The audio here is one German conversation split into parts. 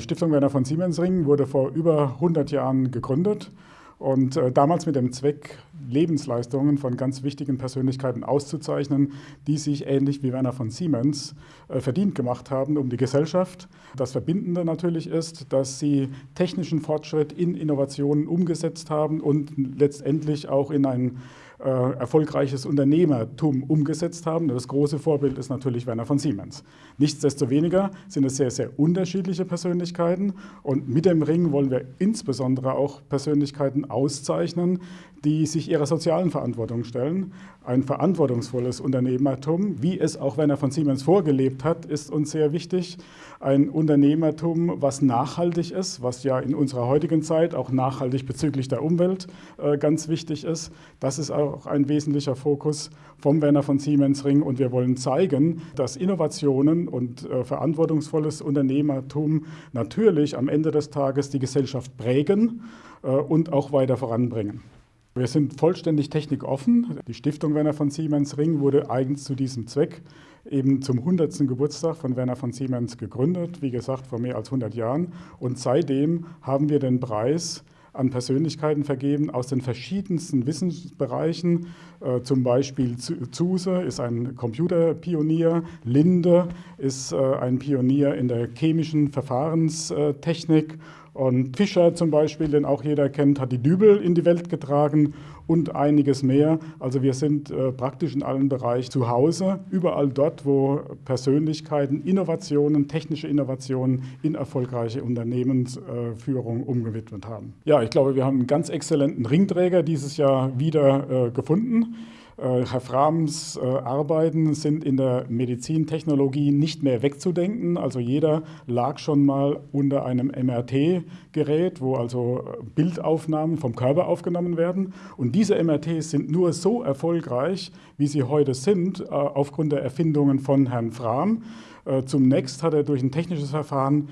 die Stiftung Werner von Siemensring wurde vor über 100 Jahren gegründet und äh, damals mit dem Zweck, Lebensleistungen von ganz wichtigen Persönlichkeiten auszuzeichnen, die sich ähnlich wie Werner von Siemens äh, verdient gemacht haben um die Gesellschaft. Das Verbindende natürlich ist, dass sie technischen Fortschritt in Innovationen umgesetzt haben und letztendlich auch in ein äh, erfolgreiches Unternehmertum umgesetzt haben. Das große Vorbild ist natürlich Werner von Siemens. Nichtsdestoweniger sind es sehr, sehr unterschiedliche Persönlichkeiten und mit dem Ring wollen wir insbesondere auch Persönlichkeiten auszeichnen, die sich ihrer sozialen Verantwortung stellen. Ein verantwortungsvolles Unternehmertum, wie es auch Werner von Siemens vorgelebt hat, ist uns sehr wichtig. Ein Unternehmertum, was nachhaltig ist, was ja in unserer heutigen Zeit auch nachhaltig bezüglich der Umwelt äh, ganz wichtig ist. Das ist auch ein wesentlicher Fokus vom Werner von Siemens Ring und wir wollen zeigen, dass Innovationen und äh, verantwortungsvolles Unternehmertum natürlich am Ende des Tages die Gesellschaft prägen äh, und auch weiter voranbringen. Wir sind vollständig technikoffen. Die Stiftung Werner von Siemens Ring wurde eigens zu diesem Zweck eben zum 100. Geburtstag von Werner von Siemens gegründet, wie gesagt vor mehr als 100 Jahren. Und seitdem haben wir den Preis an Persönlichkeiten vergeben aus den verschiedensten Wissensbereichen. Äh, zum Beispiel Zuse ist ein Computerpionier, Linde ist äh, ein Pionier in der chemischen Verfahrenstechnik und Fischer zum Beispiel, den auch jeder kennt, hat die Dübel in die Welt getragen und einiges mehr. Also wir sind äh, praktisch in allen Bereichen zu Hause, überall dort, wo Persönlichkeiten Innovationen, technische Innovationen in erfolgreiche Unternehmensführung äh, umgewidmet haben. Ja, ich glaube, wir haben einen ganz exzellenten Ringträger dieses Jahr wieder äh, gefunden. Äh, Herr Frahms äh, Arbeiten sind in der Medizintechnologie nicht mehr wegzudenken. Also jeder lag schon mal unter einem MRT-Gerät, wo also äh, Bildaufnahmen vom Körper aufgenommen werden. Und diese MRTs sind nur so erfolgreich, wie sie heute sind, aufgrund der Erfindungen von Herrn Frahm. Zunächst hat er durch ein technisches Verfahren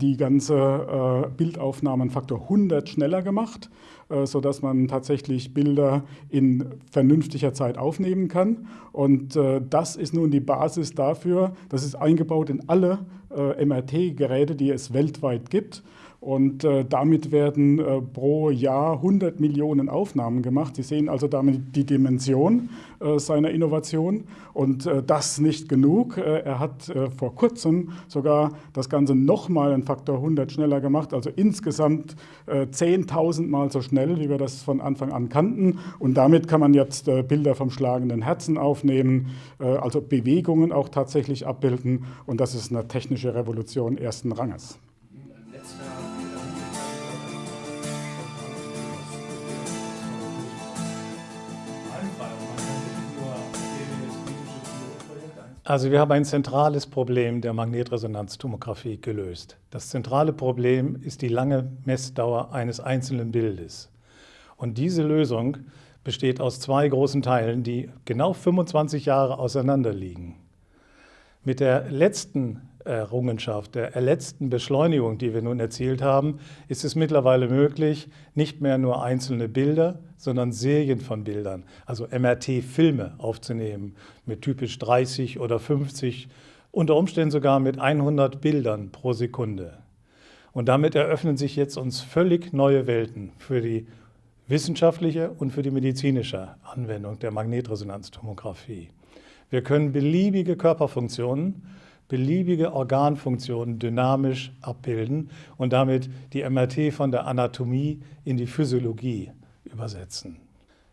die ganze Bildaufnahmenfaktor 100 schneller gemacht. Äh, sodass man tatsächlich Bilder in vernünftiger Zeit aufnehmen kann. Und äh, das ist nun die Basis dafür, das ist eingebaut in alle äh, MRT-Geräte, die es weltweit gibt. Und äh, damit werden äh, pro Jahr 100 Millionen Aufnahmen gemacht. Sie sehen also damit die Dimension äh, seiner Innovation. Und äh, das nicht genug. Äh, er hat äh, vor kurzem sogar das Ganze nochmal einen Faktor 100 schneller gemacht, also insgesamt 10.000 Mal so schnell, wie wir das von Anfang an kannten. Und damit kann man jetzt Bilder vom schlagenden Herzen aufnehmen, also Bewegungen auch tatsächlich abbilden. Und das ist eine technische Revolution ersten Ranges. Also wir haben ein zentrales Problem der Magnetresonanztomographie gelöst. Das zentrale Problem ist die lange Messdauer eines einzelnen Bildes. Und diese Lösung besteht aus zwei großen Teilen, die genau 25 Jahre auseinander liegen. Mit der letzten Errungenschaft, der letzten Beschleunigung, die wir nun erzielt haben, ist es mittlerweile möglich, nicht mehr nur einzelne Bilder, sondern Serien von Bildern, also MRT-Filme aufzunehmen mit typisch 30 oder 50, unter Umständen sogar mit 100 Bildern pro Sekunde. Und damit eröffnen sich jetzt uns völlig neue Welten für die wissenschaftliche und für die medizinische Anwendung der Magnetresonanztomographie. Wir können beliebige Körperfunktionen beliebige Organfunktionen dynamisch abbilden und damit die MRT von der Anatomie in die Physiologie übersetzen.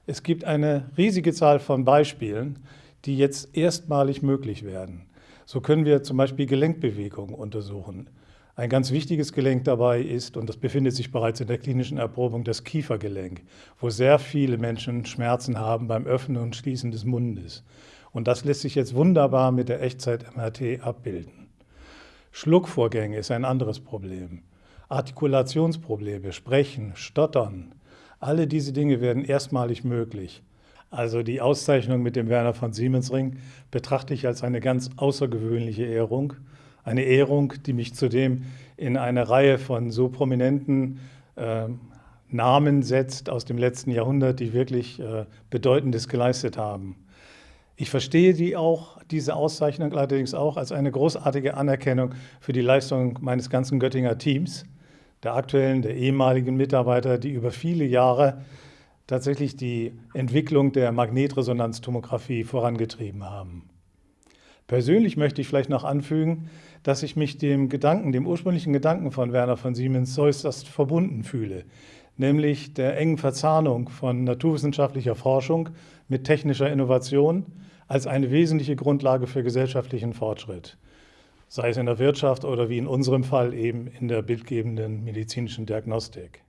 Es gibt eine riesige Zahl von Beispielen, die jetzt erstmalig möglich werden. So können wir zum Beispiel Gelenkbewegungen untersuchen. Ein ganz wichtiges Gelenk dabei ist, und das befindet sich bereits in der klinischen Erprobung, das Kiefergelenk, wo sehr viele Menschen Schmerzen haben beim Öffnen und Schließen des Mundes. Und das lässt sich jetzt wunderbar mit der Echtzeit-MRT abbilden. Schluckvorgänge ist ein anderes Problem. Artikulationsprobleme, Sprechen, Stottern, alle diese Dinge werden erstmalig möglich. Also die Auszeichnung mit dem Werner von Siemens Ring betrachte ich als eine ganz außergewöhnliche Ehrung. Eine Ehrung, die mich zudem in eine Reihe von so prominenten äh, Namen setzt aus dem letzten Jahrhundert, die wirklich äh, Bedeutendes geleistet haben. Ich verstehe die auch, diese Auszeichnung allerdings auch als eine großartige Anerkennung für die Leistung meines ganzen Göttinger Teams, der aktuellen, der ehemaligen Mitarbeiter, die über viele Jahre tatsächlich die Entwicklung der Magnetresonanztomographie vorangetrieben haben. Persönlich möchte ich vielleicht noch anfügen, dass ich mich dem Gedanken, dem ursprünglichen Gedanken von Werner von Siemens äußerst verbunden fühle, nämlich der engen Verzahnung von naturwissenschaftlicher Forschung mit technischer Innovation als eine wesentliche Grundlage für gesellschaftlichen Fortschritt, sei es in der Wirtschaft oder wie in unserem Fall eben in der bildgebenden medizinischen Diagnostik.